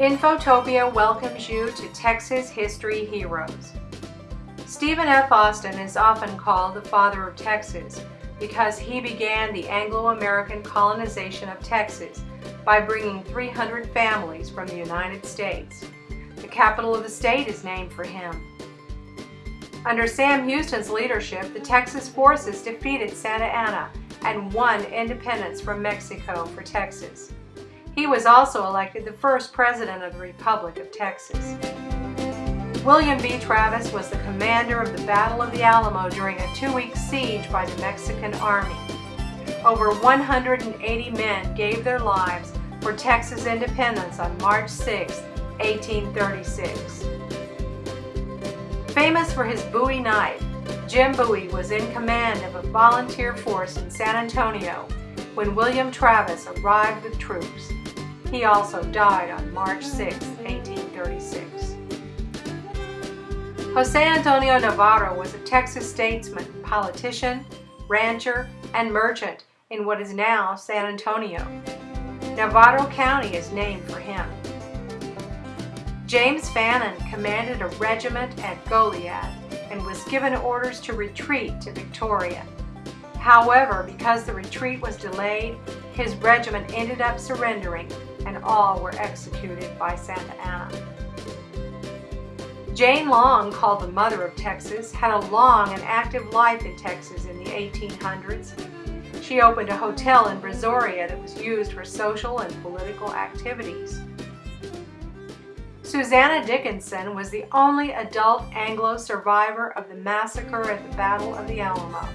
Infotopia welcomes you to Texas History Heroes. Stephen F. Austin is often called the father of Texas because he began the Anglo-American colonization of Texas by bringing 300 families from the United States. The capital of the state is named for him. Under Sam Houston's leadership, the Texas forces defeated Santa Anna and won independence from Mexico for Texas. He was also elected the first president of the Republic of Texas. William B. Travis was the commander of the Battle of the Alamo during a two-week siege by the Mexican Army. Over 180 men gave their lives for Texas independence on March 6, 1836. Famous for his Bowie knife, Jim Bowie was in command of a volunteer force in San Antonio when William Travis arrived with troops. He also died on March 6, 1836. Jose Antonio Navarro was a Texas statesman, politician, rancher, and merchant in what is now San Antonio. Navarro County is named for him. James Fannin commanded a regiment at Goliad and was given orders to retreat to Victoria. However, because the retreat was delayed, his regiment ended up surrendering and all were executed by Santa Anna. Jane Long, called the Mother of Texas, had a long and active life in Texas in the 1800s. She opened a hotel in Brazoria that was used for social and political activities. Susanna Dickinson was the only adult Anglo survivor of the massacre at the Battle of the Alamo.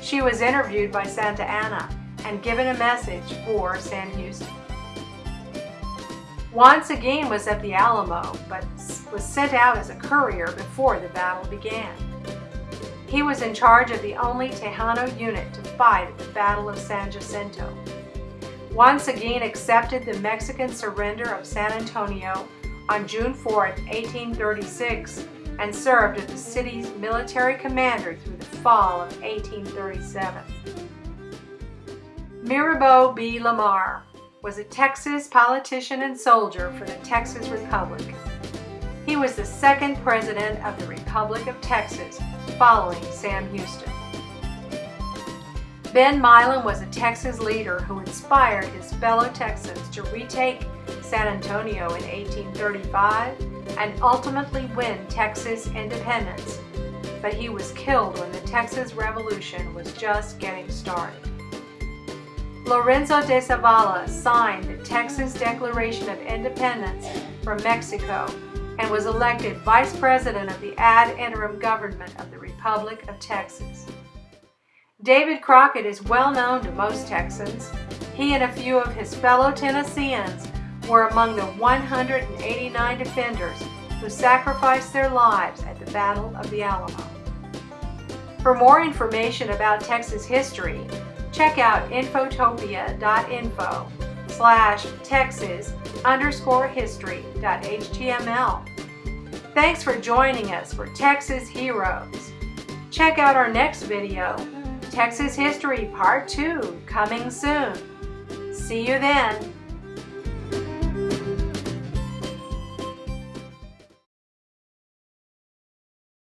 She was interviewed by Santa Anna and given a message for Sam Houston. Juan Seguín was at the Alamo, but was sent out as a courier before the battle began. He was in charge of the only Tejano unit to fight at the Battle of San Jacinto. Juan Seguín accepted the Mexican surrender of San Antonio on June 4, 1836, and served as the city's military commander through the fall of 1837. Mirabeau B. Lamar was a Texas politician and soldier for the Texas Republic. He was the second president of the Republic of Texas following Sam Houston. Ben Milam was a Texas leader who inspired his fellow Texans to retake San Antonio in 1835 and ultimately win Texas independence, but he was killed when the Texas Revolution was just getting started. Lorenzo de Zavala signed the Texas Declaration of Independence from Mexico and was elected Vice President of the ad interim government of the Republic of Texas. David Crockett is well known to most Texans. He and a few of his fellow Tennesseans were among the 189 defenders who sacrificed their lives at the Battle of the Alamo. For more information about Texas history, check out infotopia.info slash texas underscore history.html. Thanks for joining us for Texas Heroes. Check out our next video, Texas History Part 2, coming soon. See you then.